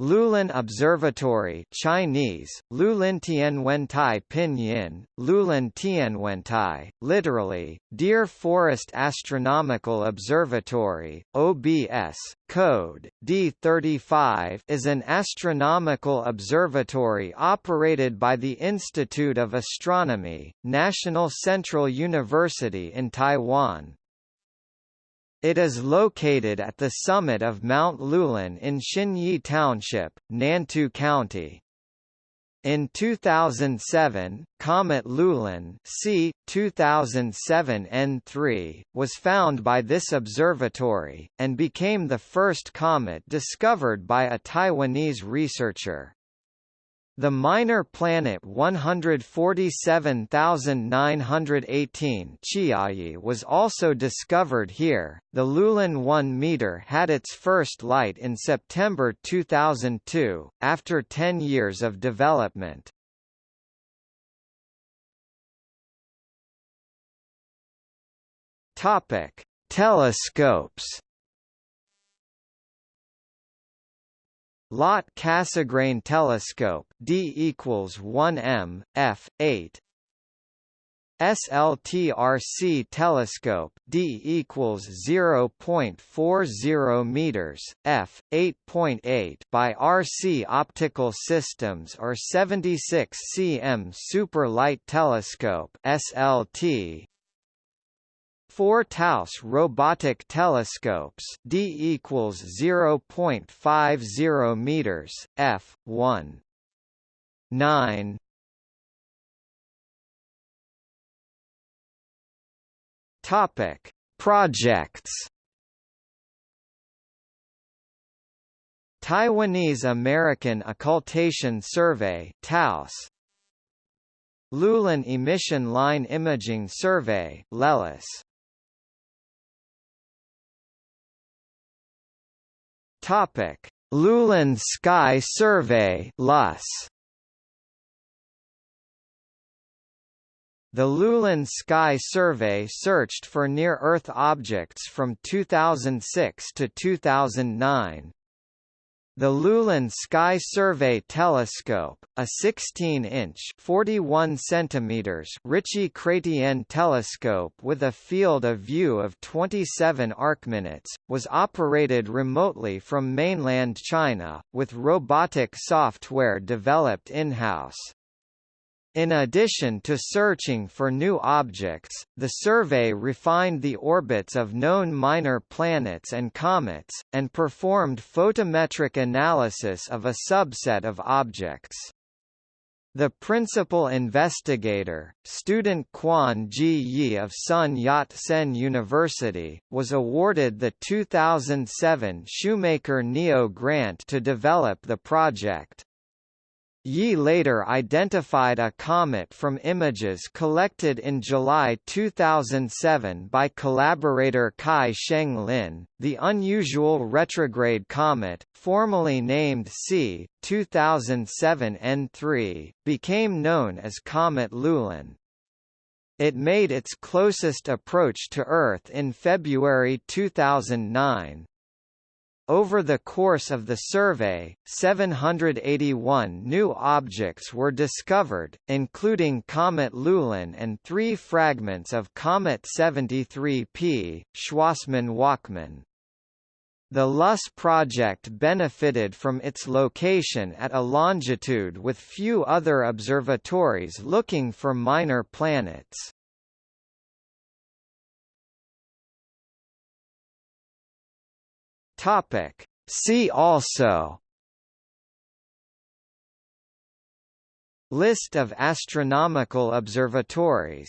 Lulin Observatory Chinese, Lulin Tianwentai Pinyin, Lulin Tianwentai, literally, Deer Forest Astronomical Observatory, OBS, code, D35 is an astronomical observatory operated by the Institute of Astronomy, National Central University in Taiwan. It is located at the summit of Mount Lulin in Xinyi Township, Nantou County. In 2007, Comet Lulin c. 2007 N3, was found by this observatory, and became the first comet discovered by a Taiwanese researcher. The minor planet 147918 Chiayi was also discovered here. The Lulin 1 meter had its first light in September 2002, after 10 years of development. Topic: Telescopes. LOT Cassegrain telescope D equals 1 m f 8 SLTRC telescope D equals 0.40 meters f 8.8 .8 by RC Optical Systems or 76 cm Super Light Telescope SLT 4 TAOS robotic telescopes d equals 0.50 meters f 1 9 Topic Projects. Taiwanese American Occultation Survey TAOS. Lulin Emission Line Imaging Survey LELIS Topic: Lulin Sky Survey (LUS). The Lulin Sky Survey searched for near-Earth objects from 2006 to 2009. The Lulin Sky Survey Telescope, a 16-inch (41 centimeters) Ritchey-Chrétien telescope with a field of view of 27 arcminutes, was operated remotely from mainland China, with robotic software developed in-house. In addition to searching for new objects, the survey refined the orbits of known minor planets and comets, and performed photometric analysis of a subset of objects. The principal investigator, student Quan Ji Yi of Sun Yat-sen University, was awarded the 2007 Shoemaker NEO Grant to develop the project. Yi later identified a comet from images collected in July 2007 by collaborator Kai Sheng Lin. The unusual retrograde comet, formally named C. 2007 N3, became known as Comet Lulin. It made its closest approach to Earth in February 2009, over the course of the survey, 781 new objects were discovered, including Comet Lulin and three fragments of Comet 73P, Schwassmann-Wachmann. The LUS project benefited from its location at a longitude with few other observatories looking for minor planets. Topic. See also List of astronomical observatories